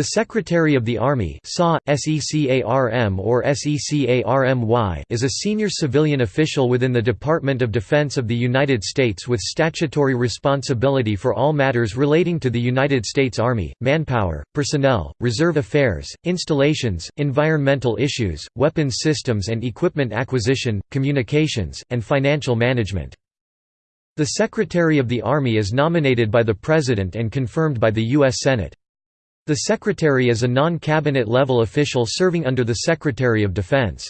The Secretary of the Army or is a senior civilian official within the Department of Defense of the United States with statutory responsibility for all matters relating to the United States Army, manpower, personnel, reserve affairs, installations, environmental issues, weapons systems and equipment acquisition, communications, and financial management. The Secretary of the Army is nominated by the President and confirmed by the U.S. Senate. The Secretary is a non-cabinet level official serving under the Secretary of Defense.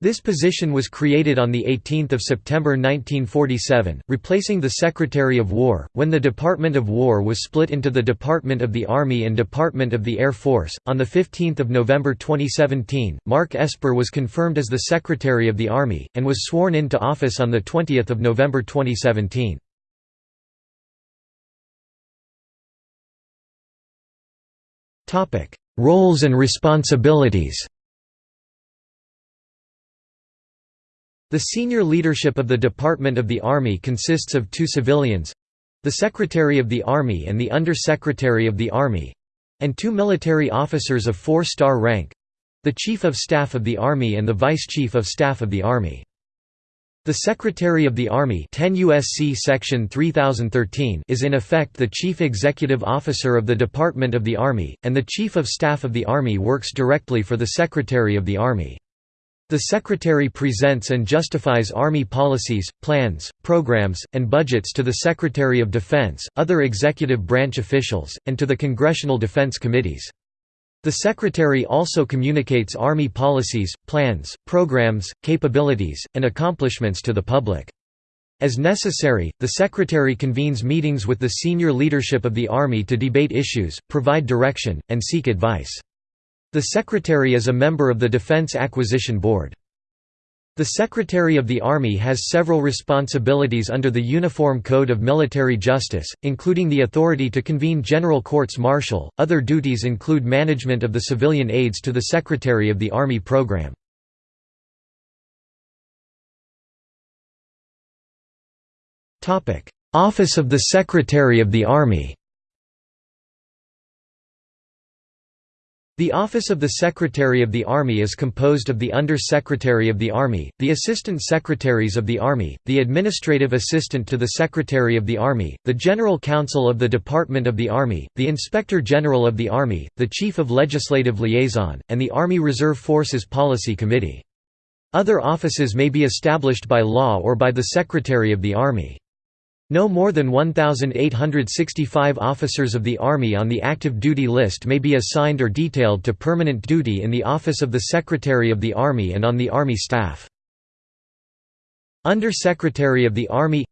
This position was created on 18 September 1947, replacing the Secretary of War, when the Department of War was split into the Department of the Army and Department of the Air Force. On 15 November 2017, Mark Esper was confirmed as the Secretary of the Army, and was sworn into office on 20 November 2017. Roles and responsibilities The senior leadership of the Department of the Army consists of two civilians—the Secretary of the Army and the Under-Secretary of the Army—and two military officers of four-star rank—the Chief of Staff of the Army and the Vice Chief of Staff of the Army. The Secretary of the Army 10 USC Section 3013 is in effect the Chief Executive Officer of the Department of the Army, and the Chief of Staff of the Army works directly for the Secretary of the Army. The Secretary presents and justifies Army policies, plans, programs, and budgets to the Secretary of Defense, other executive branch officials, and to the Congressional Defense Committees. The Secretary also communicates Army policies, plans, programs, capabilities, and accomplishments to the public. As necessary, the Secretary convenes meetings with the senior leadership of the Army to debate issues, provide direction, and seek advice. The Secretary is a member of the Defense Acquisition Board. The Secretary of the Army has several responsibilities under the Uniform Code of Military Justice, including the authority to convene general courts martial. Other duties include management of the civilian aides to the Secretary of the Army program. Office of the Secretary of the Army The Office of the Secretary of the Army is composed of the Under-Secretary of the Army, the Assistant Secretaries of the Army, the Administrative Assistant to the Secretary of the Army, the General Counsel of the Department of the Army, the Inspector General of the Army, the Chief of Legislative Liaison, and the Army Reserve Forces Policy Committee. Other offices may be established by law or by the Secretary of the Army. No more than 1,865 officers of the Army on the active duty list may be assigned or detailed to permanent duty in the Office of the Secretary of the Army and on the Army staff. Under Secretary of the Army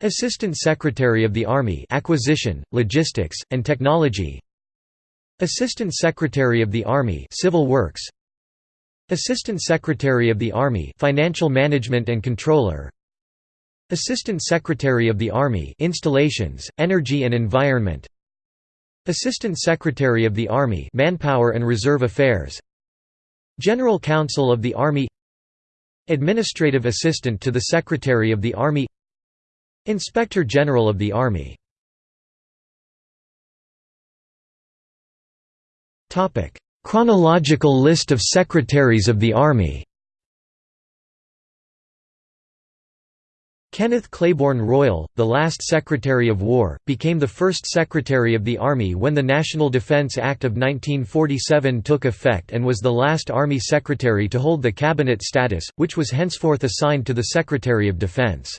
Assistant Secretary of the Army Acquisition, Logistics, and Technology. Assistant Secretary of the Army Civil Works. Assistant Secretary of the Army Financial Management and Comptroller Assistant Secretary of the Army Installations, Energy and Environment. Assistant Secretary of the Army Manpower and Reserve Affairs. General Counsel of the Army. Administrative Assistant to the Secretary of the Army. Inspector General of the Army. Chronological list of Secretaries of the Army Kenneth Claiborne Royall, the last Secretary of War, became the first Secretary of the Army when the National Defense Act of 1947 took effect and was the last Army Secretary to hold the cabinet status, which was henceforth assigned to the Secretary of Defense.